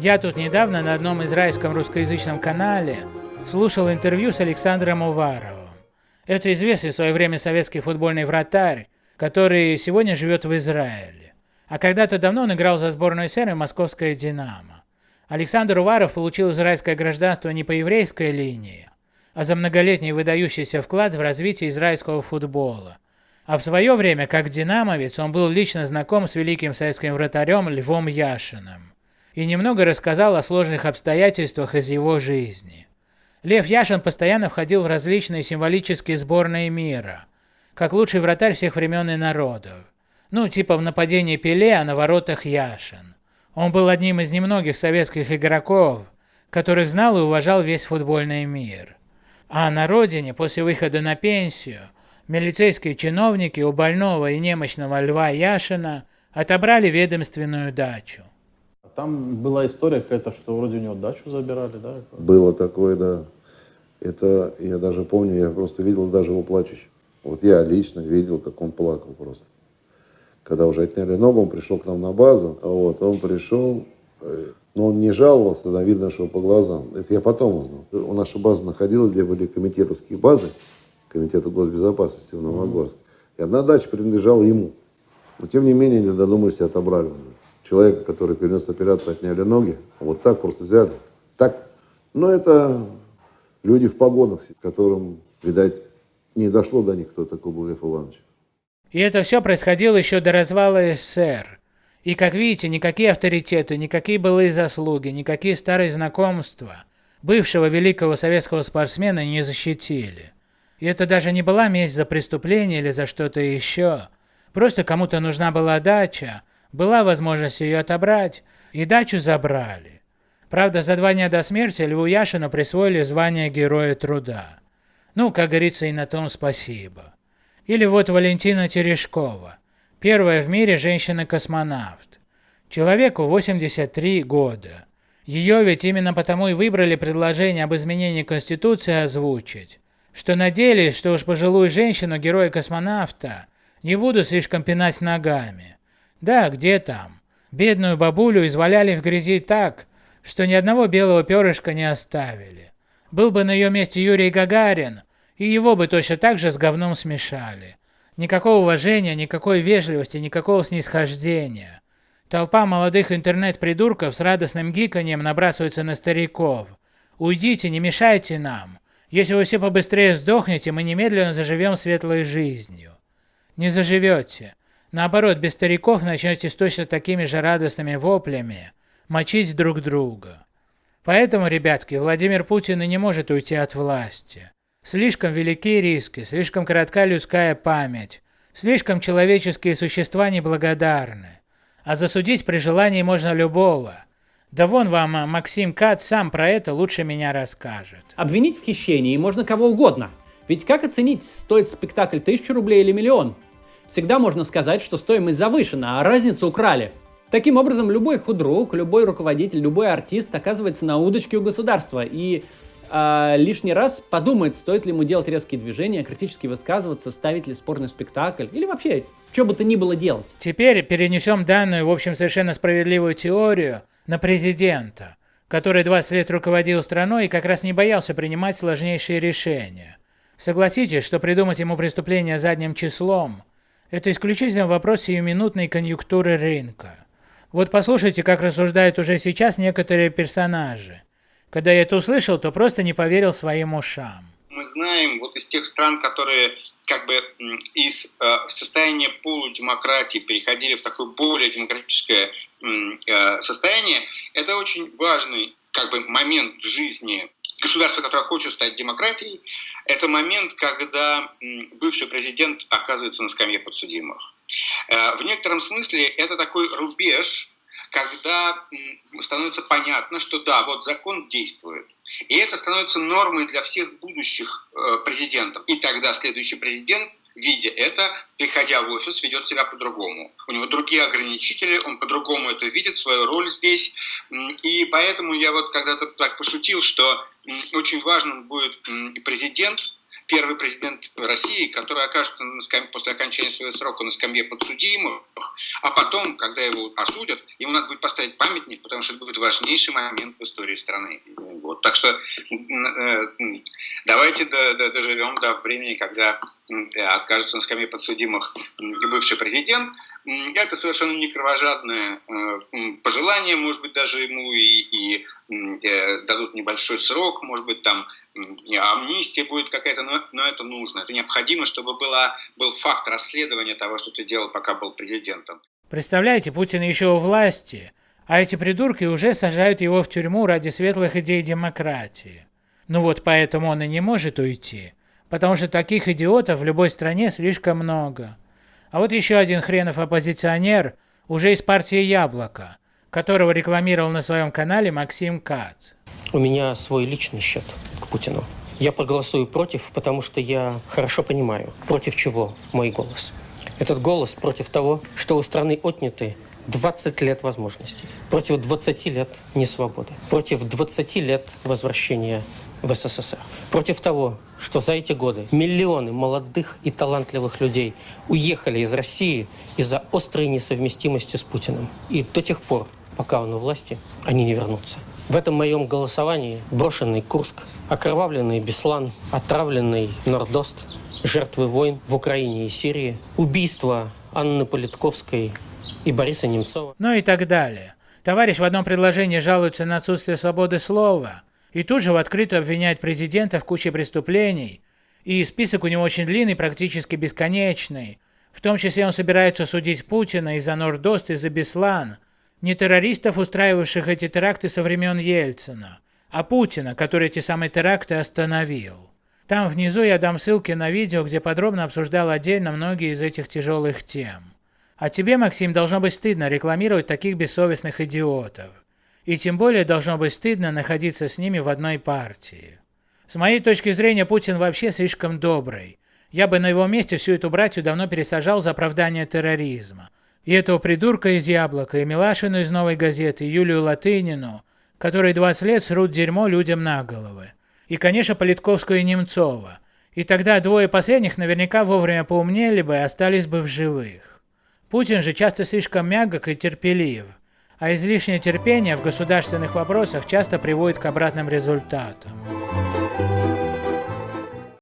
Я тут недавно на одном израильском русскоязычном канале слушал интервью с Александром Уваровым. Это известный в свое время советский футбольный вратарь, который сегодня живет в Израиле. А когда-то давно он играл за сборную СССР и московское «Динамо». Александр Уваров получил израильское гражданство не по еврейской линии, а за многолетний выдающийся вклад в развитие израильского футбола. А в свое время, как динамовец, он был лично знаком с великим советским вратарем Львом Яшиным и немного рассказал о сложных обстоятельствах из его жизни. Лев Яшин постоянно входил в различные символические сборные мира, как лучший вратарь всех времен и народов. Ну, типа в нападении Пеле, а на воротах Яшин. Он был одним из немногих советских игроков, которых знал и уважал весь футбольный мир. А на родине, после выхода на пенсию, милицейские чиновники у больного и немощного Льва Яшина отобрали ведомственную дачу. Там была история какая-то, что вроде у него дачу забирали, да? Было такое, да. Это я даже помню, я просто видел даже его плачущим. Вот я лично видел, как он плакал просто. Когда уже отняли ногу, он пришел к нам на базу, вот, он пришел, э, но он не жаловался, тогда видно, что по глазам. Это я потом узнал. У наша база находилась, где были комитетовские базы, комитета госбезопасности в Новогорске. И одна дача принадлежала ему. Но тем не менее, не додумались и отобрали у него человека, который перенес операцию, отняли ноги. Вот так просто взяли. Так. Но это люди в погонах, которым, видать, не дошло до них, кто такой был Лев Иванович. И это все происходило еще до развала СССР. И как видите, никакие авторитеты, никакие былые заслуги, никакие старые знакомства бывшего великого советского спортсмена не защитили. И это даже не была месть за преступление или за что-то еще. Просто кому-то нужна была дача, была возможность ее отобрать, и дачу забрали. Правда, за два дня до смерти Льву Яшину присвоили звание Героя Труда. Ну, как говорится, и на том спасибо. Или вот Валентина Терешкова, первая в мире женщина-космонавт. Человеку 83 года. Ее ведь именно потому и выбрали предложение об изменении Конституции озвучить, что надеялись, что уж пожилую женщину, героя-космонавта, не буду слишком пинать ногами. Да, где там? Бедную бабулю изваляли в грязи так, что ни одного белого перышка не оставили. Был бы на ее месте Юрий Гагарин, и его бы точно так же с говном смешали. Никакого уважения, никакой вежливости, никакого снисхождения. Толпа молодых интернет-придурков с радостным гиканьем набрасывается на стариков. «Уйдите, не мешайте нам. Если вы все побыстрее сдохнете, мы немедленно заживем светлой жизнью». Не заживете. Наоборот, без стариков начнете с точно такими же радостными воплями мочить друг друга. Поэтому, ребятки, Владимир Путин и не может уйти от власти. Слишком велики риски, слишком коротка людская память, слишком человеческие существа неблагодарны. А засудить при желании можно любого. Да вон вам Максим Кат сам про это лучше меня расскажет. Обвинить в хищении можно кого угодно. Ведь как оценить, стоит спектакль тысячу рублей или миллион? Всегда можно сказать, что стоимость завышена, а разницу украли. Таким образом, любой худрук, любой руководитель, любой артист оказывается на удочке у государства и э, лишний раз подумает, стоит ли ему делать резкие движения, критически высказываться, ставить ли спорный спектакль или вообще, что бы то ни было делать. Теперь перенесем данную, в общем, совершенно справедливую теорию на президента, который 20 лет руководил страной и как раз не боялся принимать сложнейшие решения. Согласитесь, что придумать ему преступление задним числом – это исключительно вопрос сиюминутной конъюнктуры рынка. Вот послушайте, как рассуждают уже сейчас некоторые персонажи. Когда я это услышал, то просто не поверил своим ушам. Мы знаем вот из тех стран, которые как бы из э, состояния полудемократии переходили в такое более демократическое э, состояние, это очень важный как бы момент жизни государства, которое хочет стать демократией, это момент, когда бывший президент оказывается на скамье подсудимых. Э, в некотором смысле это такой рубеж, когда становится понятно, что да, вот закон действует. И это становится нормой для всех будущих э, президентов. И тогда следующий президент видя это, приходя в офис, ведет себя по-другому. У него другие ограничители, он по-другому это видит, свою роль здесь. И поэтому я вот когда-то так пошутил, что очень важным будет президент, первый президент России, который окажется на скамье, после окончания своего срока на скамье подсудимых, а потом, когда его осудят, ему надо будет поставить памятник, потому что это будет важнейший момент в истории страны. Вот. Так что э, давайте доживем до времени, когда окажется на скамье подсудимых бывший президент. Это совершенно не кровожадное э, пожелание, может быть, даже ему и, и э, дадут небольшой срок, может быть, там амнистия будет какая-то, но, но это нужно. Это необходимо, чтобы была, был факт расследования того, что ты делал, пока был президентом. Представляете, Путин еще у власти, а эти придурки уже сажают его в тюрьму ради светлых идей демократии. Ну вот поэтому он и не может уйти, потому что таких идиотов в любой стране слишком много. А вот еще один хренов оппозиционер уже из партии «Яблоко», которого рекламировал на своем канале Максим Кац. У меня свой личный счет к Путину. Я проголосую против, потому что я хорошо понимаю, против чего мой голос. Этот голос против того, что у страны отняты 20 лет возможностей, против 20 лет несвободы, против 20 лет возвращения в СССР, против того, что за эти годы миллионы молодых и талантливых людей уехали из России из-за острой несовместимости с Путиным. И до тех пор, пока он у власти, они не вернутся. В этом моем голосовании брошенный Курск, окровавленный Беслан, отравленный Нордост, жертвы войн в Украине и Сирии, убийство Анны Политковской и Бориса Немцова. Ну и так далее. Товарищ в одном предложении жалуется на отсутствие свободы слова и тут же в открытую обвиняет президента в куче преступлений, и список у него очень длинный, практически бесконечный. В том числе он собирается судить Путина из-за Нордост и за Беслан – не террористов, устраивавших эти теракты со времен Ельцина, а Путина, который эти самые теракты остановил. Там внизу я дам ссылки на видео, где подробно обсуждал отдельно многие из этих тяжелых тем. А тебе, Максим, должно быть стыдно рекламировать таких бессовестных идиотов. И тем более должно быть стыдно находиться с ними в одной партии. С моей точки зрения, Путин вообще слишком добрый. Я бы на его месте всю эту братью давно пересажал за оправдание терроризма. И этого придурка из Яблока, и Милашину из Новой газеты, и Юлию Латынину, которые 20 лет срут дерьмо людям на головы. И, конечно, Политковскую и Немцова. И тогда двое последних наверняка вовремя поумнели бы и остались бы в живых. Путин же часто слишком мягок и терпелив, а излишнее терпение в государственных вопросах часто приводит к обратным результатам.